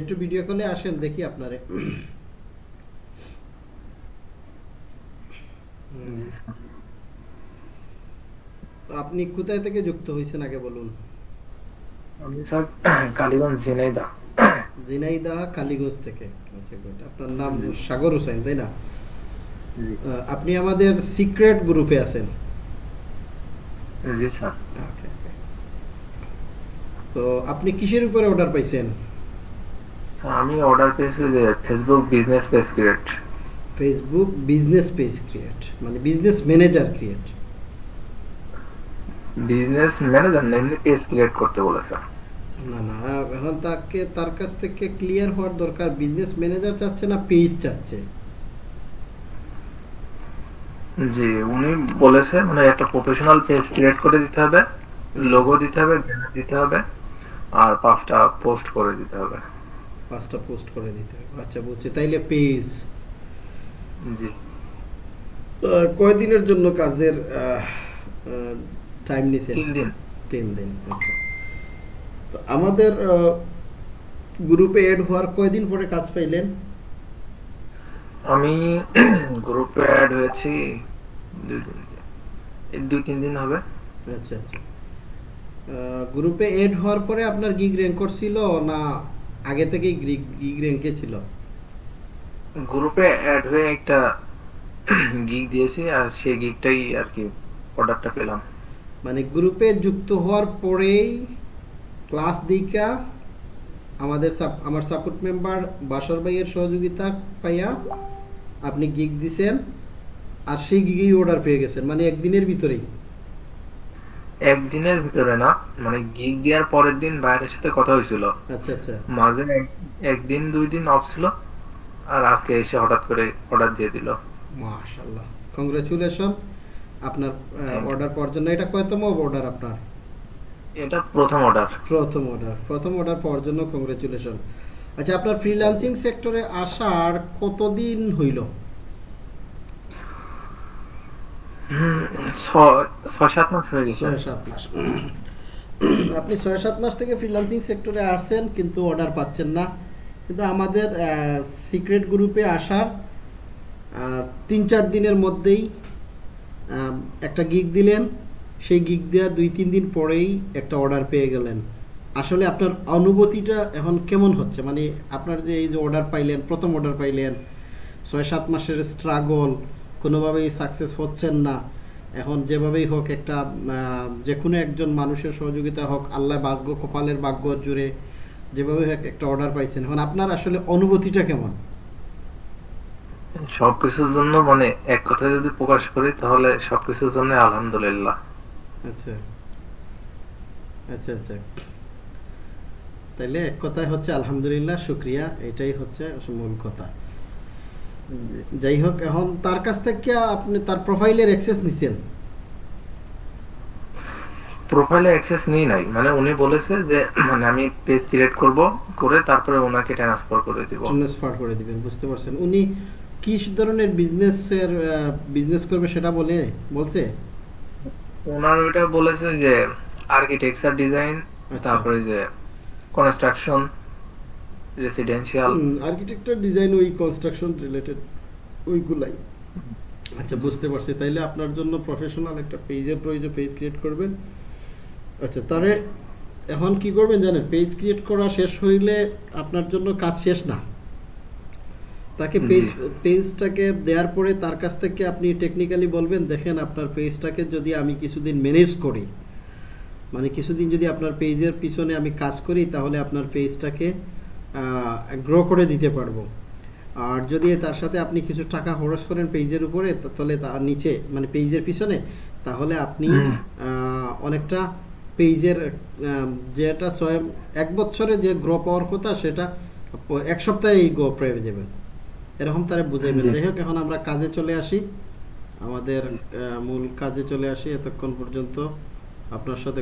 একটু ভিডিও কলে আসেন দেখি আপনারে। আপনি কোথায় থেকে যুক্ত হয়েছেন আগে বলুন? আমি স্যার কালীগঞ্জ ঝিনাইদা জিনাইদা কালীগঞ্জ থেকে। আচ্ছা গুড আপনার নাম সাগর হোসেন তাই না? আপনি আমাদের সিক্রেট গ্রুপে আছেন। জি স্যার. তো আপনি কিসের উপরে অর্ডার পাইছেন? আমি অর্ডার যে Facebook business page create Facebook business page create মানে business manager create business manager না এমনি পেজ ক্রিয়েট করতে বলেছে। না না এখন তাকে তার কাছ থেকে ক্লিয়ার হওয়ার দরকার বিজনেস ম্যানেজার চাচ্ছে না পেজ চাচ্ছে? জি উনি বলেছে মানে একটা প্রফেশনাল পেজ ক্রিয়েট করে দিতে হবে লোগো দিতে হবে ব্যানার দিতে হবে আর পাঁচটা পোস্ট করে দিতে হবে। পাঁচটা পোস্ট করে দিতে হবে। আচ্ছা বুঝছি তাইলে পেজ জি। কয়দিনের জন্য কাজের টাইম নিছেন? তিন দিন। তিন দিন আচ্ছা। তো আমাদের গ্রুপে এড হওয়ার কয়দিন পরে কাজ পাইলেন? আমি গ্রুপে অ্যাড হয়েছি দুই দিন। এই দুই তিন দিন হবে। আচ্ছা আচ্ছা। গ্রুপে এড হওয়ার পরে আপনার গিগ র্যাঙ্ক করছিল না আগে থেকেই গ্রিক গিগ র্যাঙ্কে ছিল? গ্রুপে অ্যাড হয়ে একটা গিগ দিয়েছি আর সেই গিগটাই আর কি অর্ডারটা পেলাম। মানে গ্রুপে যুক্ত হওয়ার পরেই ক্লাস দিকা আমাদের সাপ- আমার সাপোর্ট মেম্বার বাসর ভাইয়ের সহযোগিতা পাইয়া আপনি গিগ দিছেন আর সেই গিগেই অর্ডার পেয়ে গেছেন মানে একদিনের ভিতরেই। একদিনের ভিতরে না মানে গিগ দেওয়ার পরের দিন বাইরের সাথে কথা হয়েছিল। আচ্ছা আচ্ছা। মাঝে একদিন দুই দিন অফ ছিল আর আজকে এসে হঠাৎ করে অর্ডার দিয়ে দিল। মাশাল্লাহ কংগ্রেচুলেশন আপনার অর্ডার পাওয়ার জন্য। এটা কয়তম অর্ডার আপনার? এটা প্রথম অর্ডার প্রথম অর্ডার প্রথম অর্ডার পাওয়ার জন্য কংগ্রেচুলেশন আচ্ছা আপনার ফ্রিল্যান্সিং সেক্টরে আসার কতদিন হইল? আপনি ছয় সাত মাস। থেকে ফ্রিল্যান্সিং সেক্টরে আসছেন, কিন্তু অর্ডার পাচ্ছেন না। কিন্তু আমাদের সিক্রেট গ্রুপে আসার তিন চার দিনের মধ্যেই একটা গিগ দিলেন। সেই গিগ দেওয়ার দুই তিন দিন পরেই একটা অর্ডার পেয়ে গেলেন। আসলে আপনার অনুভূতিটা এখন কেমন হচ্ছে? মানে আপনার যে এই যে অর্ডার পাইলেন, প্রথম অর্ডার পাইলেন ছয় সাত মাসের স্ট্রাগল কোনোভাবেই সাকসেস হচ্ছেন না। এখন যেভাবেই হোক একটা যে কোনো একজন মানুষের সহযোগিতা হোক আল্লাহ ভাগ্য কপালের ভাগ্য জুড়ে যেভাবে হোক একটা অর্ডার পাইছেন। এখন আপনার আসলে অনুভূতিটা কেমন? সবকিছুর জন্য মানে এক কথায় যদি প্রকাশ করি তাহলে সবকিছুর জন্য আলহামদুলিল্লাহ। আচ্ছা। আচ্ছা আচ্ছা। তাইলে এক কথায় হচ্ছে আলহামদুলিল্লাহ শুক্রিয়া। এটাই হচ্ছে মূল কথা। যাই হোক এখন তার কাছ থেকে আপনি তার প্রোফাইলের অ্যাক্সেস নিছেন। প্রোফাইলে অ্যাক্সেস নিই নাই। মানে উনি বলেছে যে মানে আমি পেজ ক্রিয়েট করব করে তারপরে ওনাকে ট্রান্সফার করে দিব। ট্রান্সফার করে দিবেন বুঝতে পারছেন। উনি কি ধরনের বিজনেসের বিজনেস করবে সেটা বলে বলছে? ওনার ওইটা বলেছে যে আর্কিটেকচার ডিজাইন। তারপরে যে কনস্ট্রাকশন রেসিডেন্সিয়াল আর্কিটেকচার ডিজাইন ওই কনস্ট্রাকশন রিলেটেড ওইগুলাই। আচ্ছা বুঝতে পারছি। তাইলে আপনার জন্য প্রফেশনাল একটা পেজের প্রয়োজন পেজ ক্রিয়েট করবেন। আচ্ছা তারে এখন কি করবেন জানেন? পেজ ক্রিয়েট করা শেষ হইলে আপনার জন্য কাজ শেষ না। তাকে পেজ পেজটাকে দেওয়ার পরে তার কাছ থেকে আপনি টেকনিক্যালি বলবেন দেখেন আপনার পেজটাকে যদি আমি কিছুদিন ম্যানেজ করি মানে কিছুদিন যদি আপনার পেজের পিছনে আমি কাজ করি তাহলে আপনার পেজটাকে গ্রো করে দিতে পারব। আর যদি তার সাথে আপনি কিছু টাকা খরচ করেন পেজের উপরে তাহলে তার নিচে মানে পেজের পিছনে তাহলে আপনি অনেকটা পেজের যেটা ছয় এক বছরে যে গ্রো পাওয়ার কথা সেটা এক সপ্তাহেই গ্রো পেয়ে যাবেন। এরকম তারা বুঝাইবেন। যাই হোক এখন আমরা কাজে চলে আসি। আমাদের মূল কাজে চলে আসি। এতক্ষণ পর্যন্ত আপনার সাথে